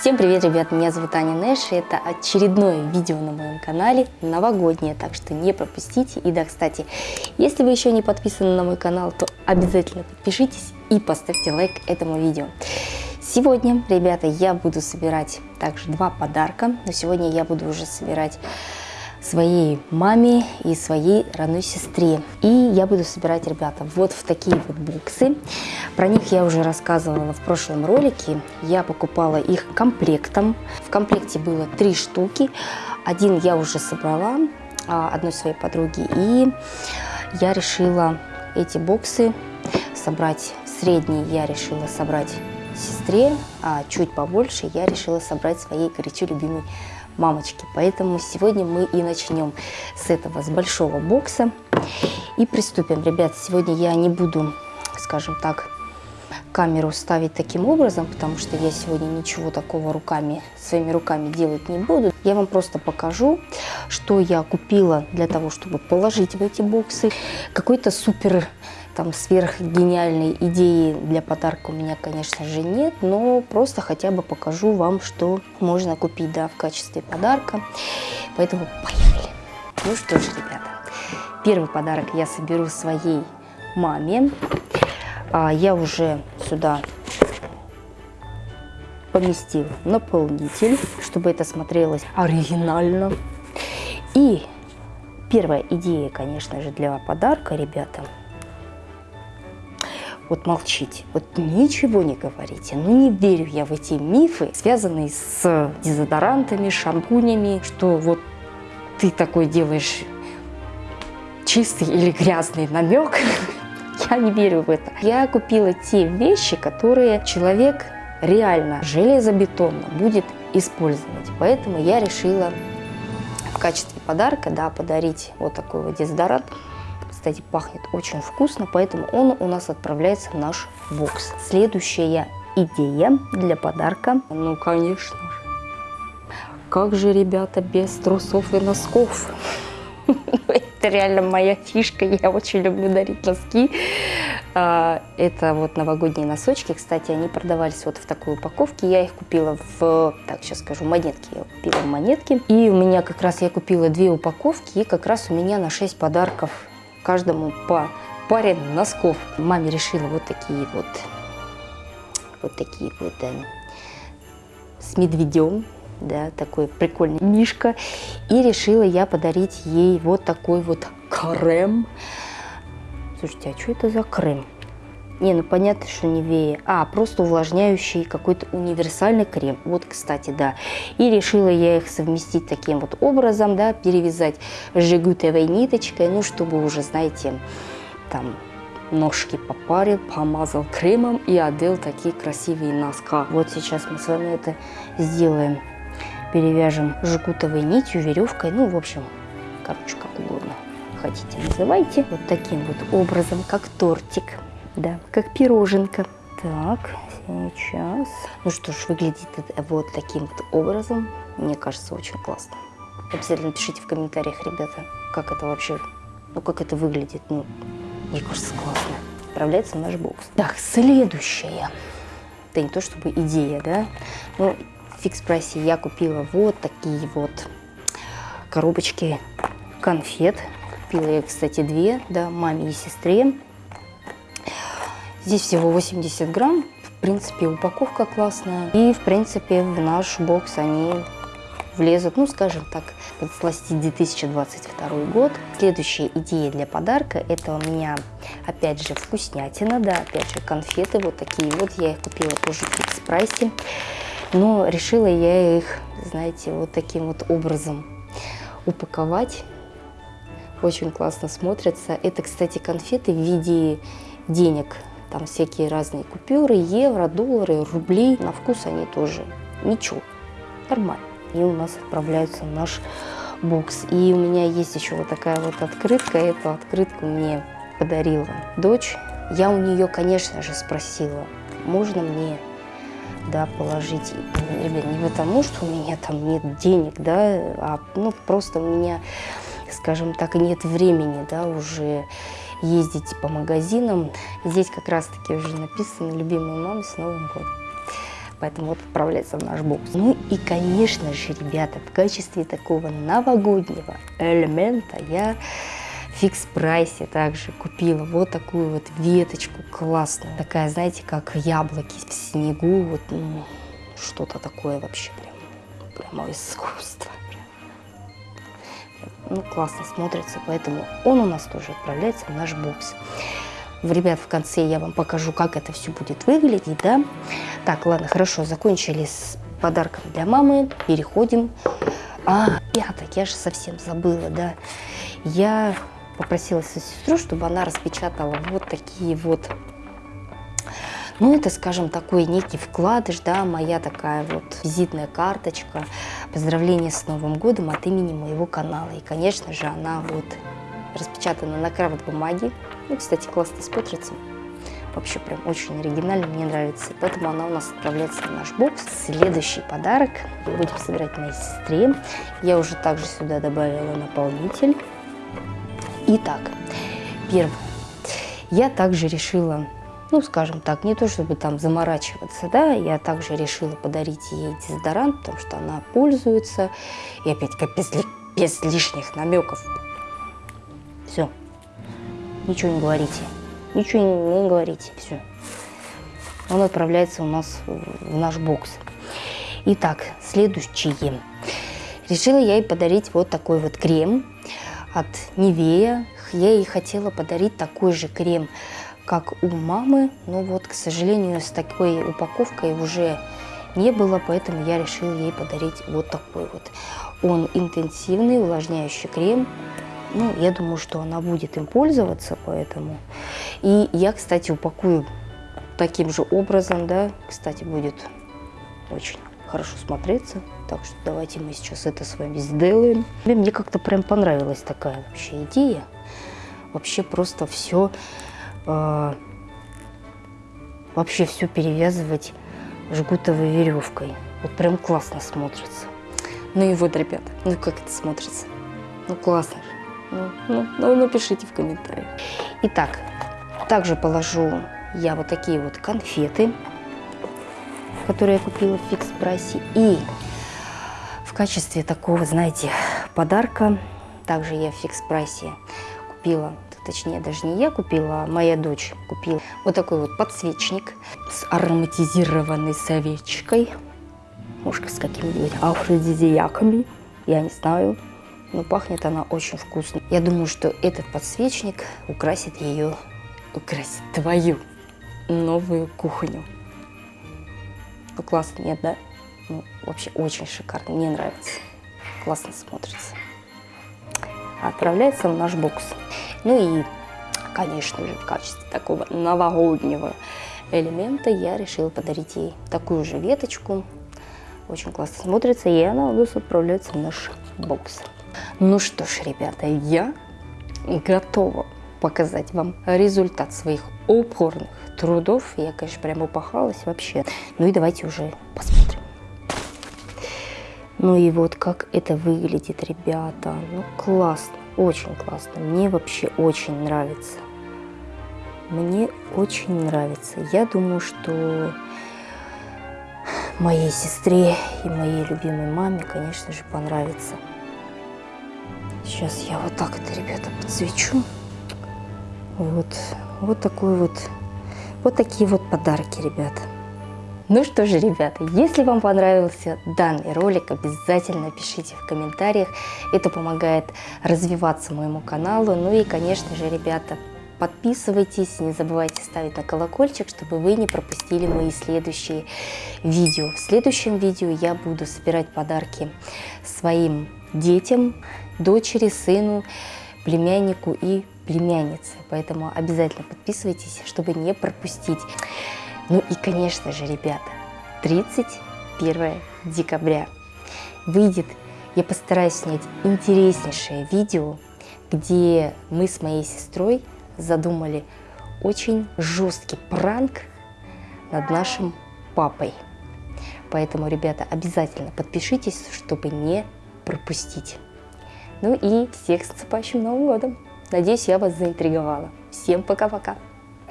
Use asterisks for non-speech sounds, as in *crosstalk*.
Всем привет, ребят, меня зовут Аня Нэш, и это очередное видео на моем канале, новогоднее, так что не пропустите. И да, кстати, если вы еще не подписаны на мой канал, то обязательно подпишитесь и поставьте лайк этому видео. Сегодня, ребята, я буду собирать также два подарка, но сегодня я буду уже собирать своей маме и своей родной сестре. И я буду собирать, ребята, вот в такие вот боксы. Про них я уже рассказывала в прошлом ролике. Я покупала их комплектом. В комплекте было три штуки. Один я уже собрала а, одной своей подруги. И я решила эти боксы собрать. Средний я решила собрать сестре, а чуть побольше я решила собрать своей горячо любимой мамочки. Поэтому сегодня мы и начнем с этого, с большого бокса. И приступим. Ребят, сегодня я не буду, скажем так, камеру ставить таким образом, потому что я сегодня ничего такого руками, своими руками делать не буду. Я вам просто покажу, что я купила для того, чтобы положить в эти боксы. Какой-то супер там сверхгениальной идеи для подарка у меня, конечно же, нет, но просто хотя бы покажу вам, что можно купить, да, в качестве подарка. Поэтому поехали! Ну что ж, ребята, первый подарок я соберу своей маме. А, я уже сюда поместил наполнитель, чтобы это смотрелось оригинально. И первая идея, конечно же, для подарка, ребята – вот молчите, вот ничего не говорите. Ну не верю я в эти мифы, связанные с дезодорантами, шампунями, что вот ты такой делаешь чистый или грязный намек. *laughs* Я не верю в это. Я купила те вещи, которые человек реально железобетонно будет использовать. Поэтому я решила в качестве подарка да, подарить вот такой вот дезодорант кстати, пахнет очень вкусно, поэтому он у нас отправляется в наш бокс. Следующая идея для подарка. Ну, конечно же. Как же, ребята, без трусов и носков? *laughs* Это реально моя фишка, я очень люблю дарить носки. А, это вот новогодние носочки, кстати, они продавались вот в такой упаковке. Я их купила в, так, сейчас скажу, монетки. Я купила в монетке. И у меня как раз, я купила две упаковки, и как раз у меня на 6 подарков каждому по паре носков. Маме решила вот такие вот, вот такие вот да, с медведем, да, такой прикольный мишка. И решила я подарить ей вот такой вот крем. Слушайте, а что это за крем? Не, ну понятно, что не вея. А, просто увлажняющий какой-то универсальный крем. Вот, кстати, да. И решила я их совместить таким вот образом, да, перевязать жигутовой ниточкой, ну, чтобы уже, знаете, там ножки попарил, помазал кремом и одел такие красивые носка. Вот сейчас мы с вами это сделаем. Перевяжем жгутовой нитью, веревкой, ну, в общем, короче, как угодно хотите, называйте. Вот таким вот образом, как тортик. Да, как пироженка. Так, сейчас. Ну что ж, выглядит это вот таким вот образом. Мне кажется, очень классно. Обязательно пишите в комментариях, ребята, как это вообще, ну как это выглядит. Ну, мне кажется, классно. Отправляется в наш бокс. Так, следующее. Это не то чтобы идея, да? Ну, в фикс прайсе я купила вот такие вот коробочки конфет. Купила я, кстати, две, да, маме и сестре. Здесь всего 80 грамм. В принципе, упаковка классная. И, в принципе, в наш бокс они влезут, ну, скажем так, подсластить 2022 год. Следующая идея для подарка, это у меня, опять же, вкуснятина, да, опять же, конфеты вот такие вот. Я их купила тоже в фикс прайсе. Но решила я их, знаете, вот таким вот образом упаковать. Очень классно смотрятся. Это, кстати, конфеты в виде денег там всякие разные купюры, евро, доллары, рубли. На вкус они тоже ничего, нормально. И у нас отправляются в наш бокс. И у меня есть еще вот такая вот открытка. Эту открытку мне подарила дочь. Я у нее, конечно же, спросила, можно мне да, положить, ребят, не потому, что у меня там нет денег, да, а ну, просто у меня, скажем так, нет времени, да, уже ездить по магазинам. Здесь как раз-таки уже написано «Любимая мама с Новым годом». поэтому вот отправляется в наш бокс. Ну и, конечно же, ребята, в качестве такого новогоднего элемента я фикс прайсе также купила вот такую вот веточку классную. Такая, знаете, как яблоки в снегу, вот ну, что-то такое вообще прям, прямо искусство. Ну, классно смотрится, поэтому он у нас тоже отправляется в наш бокс. Ребят, в конце я вам покажу, как это все будет выглядеть, да. Так, ладно, хорошо, закончили с подарком для мамы, переходим. А, ребята, я же совсем забыла, да. Я попросила свою сестру, чтобы она распечатала вот такие вот ну, это, скажем, такой некий вкладыш, да, моя такая вот визитная карточка, поздравление с Новым годом от имени моего канала. И, конечно же, она вот распечатана на крафт бумаге. Ну, кстати, классно смотрится. Вообще прям очень оригинально, мне нравится. Поэтому она у нас отправляется в наш бокс. Следующий подарок будем собирать моей сестре. Я уже также сюда добавила наполнитель. Итак, первое. Я также решила, ну, скажем так, не то чтобы там заморачиваться, да, я также решила подарить ей дезодорант, потому что она пользуется. И опять без, без лишних намеков все. Ничего не говорите. Ничего не, не говорите. Все. Он отправляется у нас в наш бокс. Итак, следующее. Решила я ей подарить вот такой вот крем от Невея. Я ей хотела подарить такой же крем, как у мамы. Но вот, к сожалению, с такой упаковкой уже не было, поэтому я решила ей подарить вот такой вот. Он интенсивный, увлажняющий крем ну, я думаю, что она будет им пользоваться, поэтому. И я, кстати, упакую таким же образом, да, кстати, будет очень хорошо смотреться. Так что давайте мы сейчас это с вами сделаем. Мне как-то прям понравилась такая вообще идея. Вообще просто все, э, вообще все перевязывать жгутовой веревкой. Вот прям классно смотрится. Ну и вот, ребята, ну как это смотрится? Ну классно же. Ну, ну, ну, напишите в комментариях. Итак, также положу я вот такие вот конфеты, которые я купила в фикс-прайсе. И в качестве такого, знаете, подарка, также я в фикс-прайсе купила, точнее даже не я купила, а моя дочь купила вот такой вот подсвечник с ароматизированной совечкой. Может, с какими-нибудь афродизиаками, я не знаю но пахнет она очень вкусно. Я думаю, что этот подсвечник украсит ее, украсит твою новую кухню. Ну, классно, нет, да? Ну, вообще очень шикарно, мне нравится. Классно смотрится. Отправляется в наш бокс. Ну и, конечно же, в качестве такого новогоднего элемента я решила подарить ей такую же веточку. Очень классно смотрится, и она у нас отправляется в наш бокс. Ну что ж, ребята, я готова показать вам результат своих упорных трудов. Я, конечно, прям упахалась вообще. Ну и давайте уже посмотрим. Ну и вот как это выглядит, ребята. Ну классно, очень классно. Мне вообще очень нравится. Мне очень нравится. Я думаю, что моей сестре и моей любимой маме, конечно же, понравится. Сейчас я вот так это, ребята, подсвечу. Вот, вот такой вот, вот такие вот подарки, ребята. Ну что же, ребята, если вам понравился данный ролик, обязательно пишите в комментариях. Это помогает развиваться моему каналу. Ну и, конечно же, ребята, подписывайтесь, не забывайте ставить на колокольчик, чтобы вы не пропустили мои следующие видео. В следующем видео я буду собирать подарки своим детям, дочери, сыну, племяннику и племяннице. Поэтому обязательно подписывайтесь, чтобы не пропустить. Ну и, конечно же, ребята, 31 декабря выйдет, я постараюсь снять интереснейшее видео, где мы с моей сестрой задумали очень жесткий пранк над нашим папой. Поэтому, ребята, обязательно подпишитесь, чтобы не пропустить. Ну и всех с наступающим Новым годом! Надеюсь, я вас заинтриговала. Всем пока-пока!